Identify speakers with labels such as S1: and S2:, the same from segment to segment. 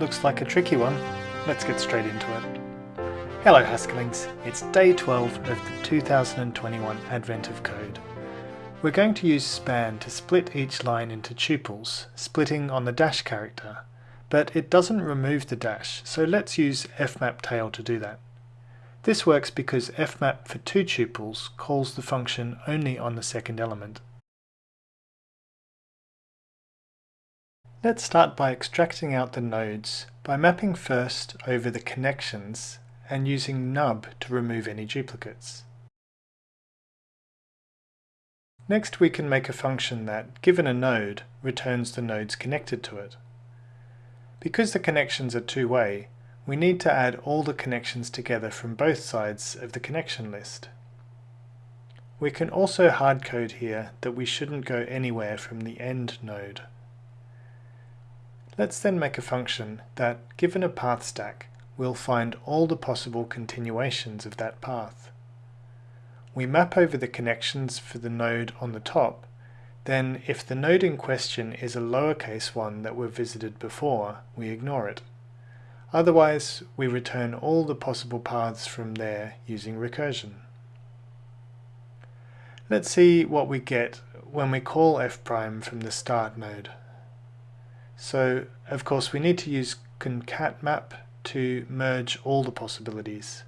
S1: Looks like a tricky one. Let's get straight into it. Hello Haskellings, it's day 12 of the 2021 Advent of Code. We're going to use span to split each line into tuples, splitting on the dash character, but it doesn't remove the dash, so let's use fmap tail to do that. This works because fmap for two tuples calls the function only on the second element. Let's start by extracting out the nodes by mapping first over the connections and using nub to remove any duplicates. Next we can make a function that, given a node, returns the nodes connected to it. Because the connections are two-way, we need to add all the connections together from both sides of the connection list. We can also hardcode here that we shouldn't go anywhere from the end node. Let's then make a function that, given a path stack, will find all the possible continuations of that path. We map over the connections for the node on the top, then if the node in question is a lowercase one that we've visited before, we ignore it. Otherwise, we return all the possible paths from there using recursion. Let's see what we get when we call f from the start node. So of course we need to use concatmap to merge all the possibilities.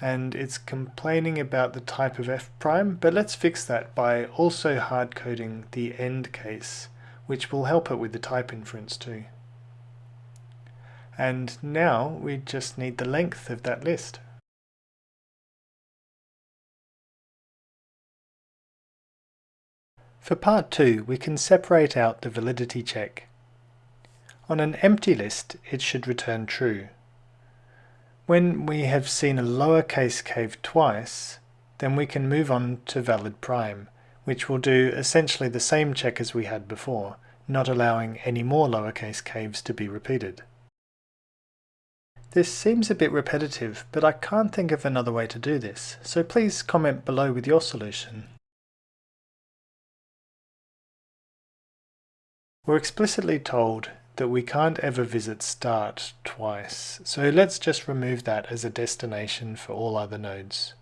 S1: And it's complaining about the type of f prime, but let's fix that by also hard coding the end case, which will help it with the type inference too. And now we just need the length of that list. For part 2, we can separate out the validity check. On an empty list, it should return true. When we have seen a lowercase cave twice, then we can move on to valid prime, which will do essentially the same check as we had before, not allowing any more lowercase caves to be repeated. This seems a bit repetitive, but I can't think of another way to do this, so please comment below with your solution. We're explicitly told that we can't ever visit start twice, so let's just remove that as a destination for all other nodes.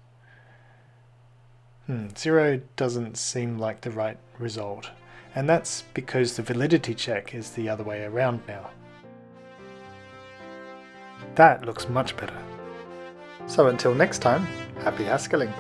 S1: Hmm, zero doesn't seem like the right result, and that's because the validity check is the other way around now. That looks much better. So until next time, happy Haskelling!